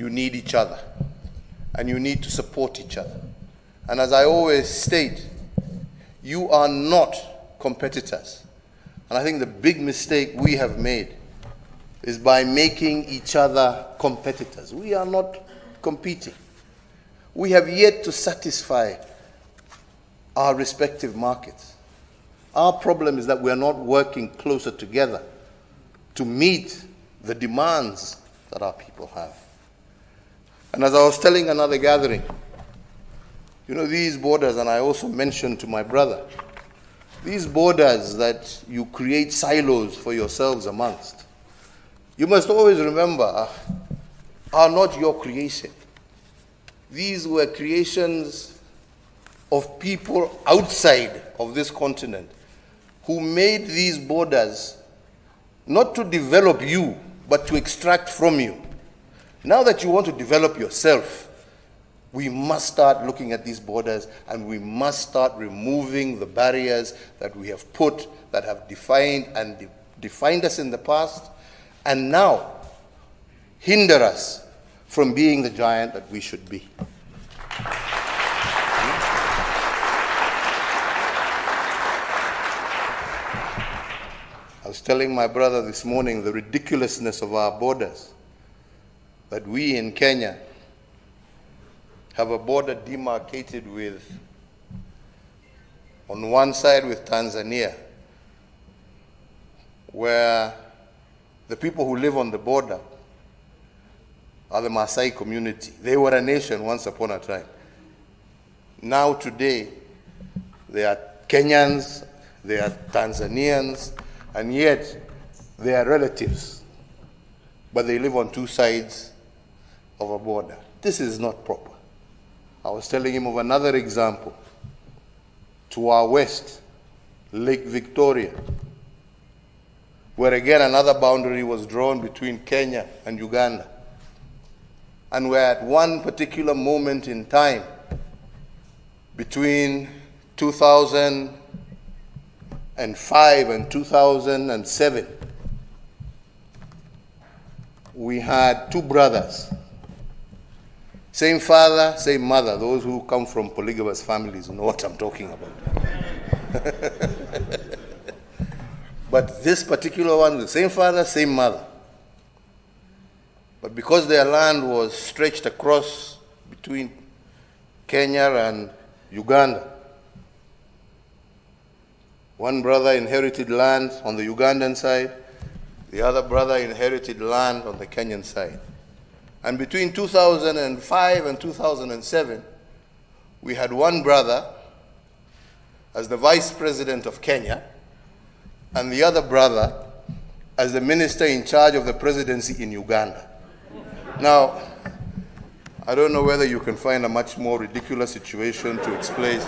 you need each other and you need to support each other. And as I always state, you are not competitors. And I think the big mistake we have made is by making each other competitors. We are not competing. We have yet to satisfy our respective markets. Our problem is that we are not working closer together to meet the demands that our people have. And as I was telling another gathering, you know, these borders, and I also mentioned to my brother, these borders that you create silos for yourselves amongst, you must always remember ah, are not your creation. These were creations of people outside of this continent who made these borders not to develop you, but to extract from you. Now that you want to develop yourself, we must start looking at these borders and we must start removing the barriers that we have put, that have defined and de defined us in the past, and now hinder us from being the giant that we should be. I was telling my brother this morning the ridiculousness of our borders. That we in Kenya have a border demarcated with, on one side with Tanzania, where the people who live on the border are the Maasai community. They were a nation once upon a time. Now, today, they are Kenyans, they are Tanzanians, and yet they are relatives. But they live on two sides of a border. This is not proper. I was telling him of another example. To our west, Lake Victoria, where again another boundary was drawn between Kenya and Uganda. And where at one particular moment in time, between 2005 and 2007, we had two brothers same father, same mother. Those who come from polygamous families know what I'm talking about. but this particular one, the same father, same mother. But because their land was stretched across between Kenya and Uganda, one brother inherited land on the Ugandan side, the other brother inherited land on the Kenyan side. And between 2005 and 2007, we had one brother as the vice president of Kenya, and the other brother as the minister in charge of the presidency in Uganda. Now, I don't know whether you can find a much more ridiculous situation to explain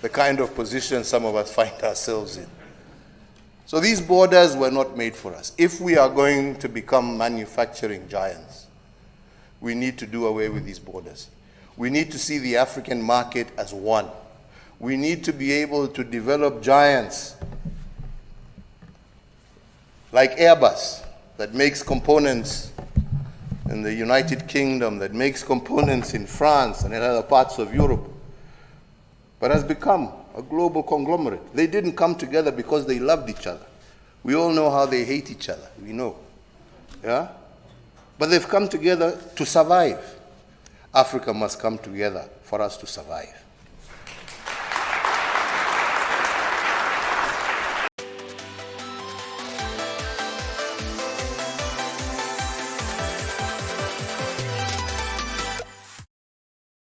the kind of position some of us find ourselves in. So these borders were not made for us. If we are going to become manufacturing giants, we need to do away with these borders. We need to see the African market as one. We need to be able to develop giants like Airbus that makes components in the United Kingdom, that makes components in France and in other parts of Europe, but has become a global conglomerate. They didn't come together because they loved each other. We all know how they hate each other. We know. Yeah? But they've come together to survive. Africa must come together for us to survive.